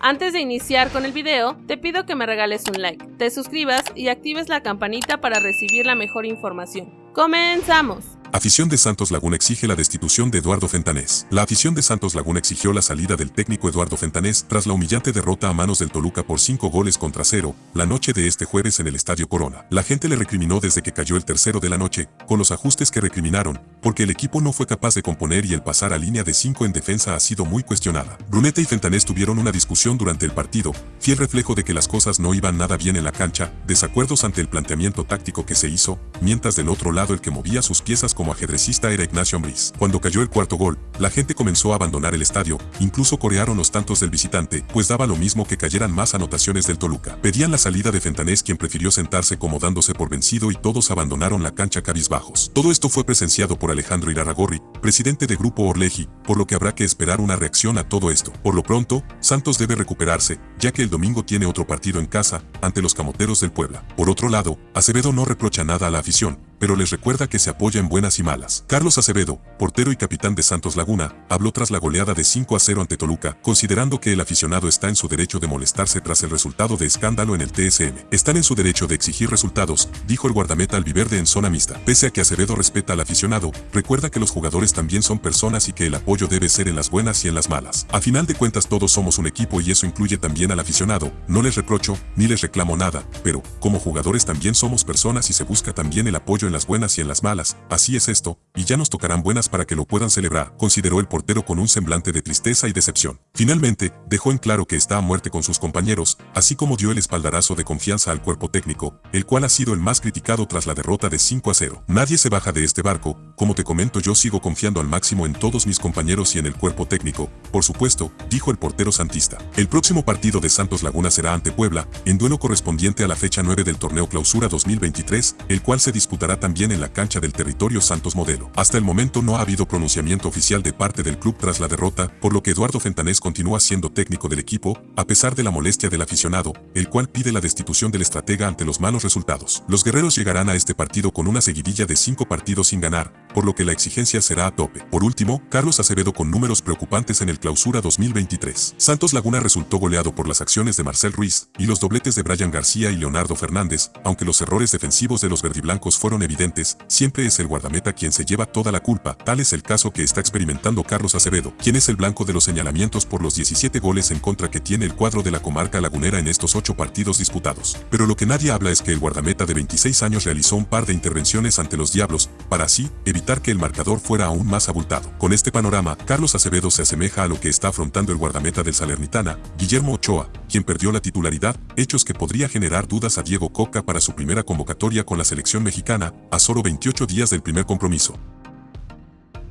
Antes de iniciar con el video, te pido que me regales un like, te suscribas y actives la campanita para recibir la mejor información. ¡Comenzamos! Afición de Santos Laguna exige la destitución de Eduardo Fentanés. La afición de Santos Laguna exigió la salida del técnico Eduardo Fentanés tras la humillante derrota a manos del Toluca por 5 goles contra cero la noche de este jueves en el Estadio Corona. La gente le recriminó desde que cayó el tercero de la noche, con los ajustes que recriminaron, porque el equipo no fue capaz de componer y el pasar a línea de 5 en defensa ha sido muy cuestionada. Bruneta y Fentanés tuvieron una discusión durante el partido, fiel reflejo de que las cosas no iban nada bien en la cancha, desacuerdos ante el planteamiento táctico que se hizo, mientras del otro lado el que movía sus piezas como ajedrecista era Ignacio Ambriz. Cuando cayó el cuarto gol, la gente comenzó a abandonar el estadio, incluso corearon los tantos del visitante, pues daba lo mismo que cayeran más anotaciones del Toluca. Pedían la salida de Fentanés quien prefirió sentarse como dándose por vencido y todos abandonaron la cancha cabizbajos. Todo esto fue presenciado por Alejandro Iraragorri, presidente de Grupo Orleji, por lo que habrá que esperar una reacción a todo esto. Por lo pronto, Santos debe recuperarse, ya que el domingo tiene otro partido en casa, ante los camoteros del Puebla. Por otro lado, Acevedo no reprocha nada a la afición, pero les recuerda que se apoya en buenas y malas. Carlos Acevedo, portero y capitán de Santos Laguna, habló tras la goleada de 5 a 0 ante Toluca, considerando que el aficionado está en su derecho de molestarse tras el resultado de escándalo en el TSM. Están en su derecho de exigir resultados, dijo el guardameta albiverde en zona mixta. Pese a que Acevedo respeta al aficionado, recuerda que los jugadores también son personas y que el apoyo debe ser en las buenas y en las malas. A final de cuentas todos somos un equipo y eso incluye también al aficionado, no les reprocho, ni les reclamo nada, pero, como jugadores también somos personas y se busca también el apoyo en las buenas y en las malas, así es esto, y ya nos tocarán buenas para que lo puedan celebrar, consideró el portero con un semblante de tristeza y decepción. Finalmente, dejó en claro que está a muerte con sus compañeros, así como dio el espaldarazo de confianza al cuerpo técnico, el cual ha sido el más criticado tras la derrota de 5 a 0. Nadie se baja de este barco, como te comento yo sigo confiando al máximo en todos mis compañeros y en el cuerpo técnico, por supuesto, dijo el portero santista. El próximo partido de Santos Laguna será ante Puebla, en duelo correspondiente a la fecha 9 del torneo Clausura 2023, el cual se disputará también en la cancha del territorio Santos Modelo. Hasta el momento no ha habido pronunciamiento oficial de parte del club tras la derrota, por lo que Eduardo Fentanés continúa siendo técnico del equipo, a pesar de la molestia del aficionado, el cual pide la destitución del estratega ante los malos resultados. Los guerreros llegarán a este partido con una seguidilla de cinco partidos sin ganar, por lo que la exigencia será a tope. Por último, Carlos Acevedo con números preocupantes en el Clausura 2023. Santos Laguna resultó goleado por las acciones de Marcel Ruiz y los dobletes de Brian García y Leonardo Fernández, aunque los errores defensivos de los verdiblancos fueron evidentes, siempre es el guardameta quien se lleva toda la culpa, tal es el caso que está experimentando Carlos Acevedo, quien es el blanco de los señalamientos por los 17 goles en contra que tiene el cuadro de la comarca lagunera en estos 8 partidos disputados. Pero lo que nadie habla es que el guardameta de 26 años realizó un par de intervenciones ante los Diablos, para así, que el marcador fuera aún más abultado. Con este panorama, Carlos Acevedo se asemeja a lo que está afrontando el guardameta del Salernitana, Guillermo Ochoa, quien perdió la titularidad, hechos que podría generar dudas a Diego Coca para su primera convocatoria con la selección mexicana, a solo 28 días del primer compromiso.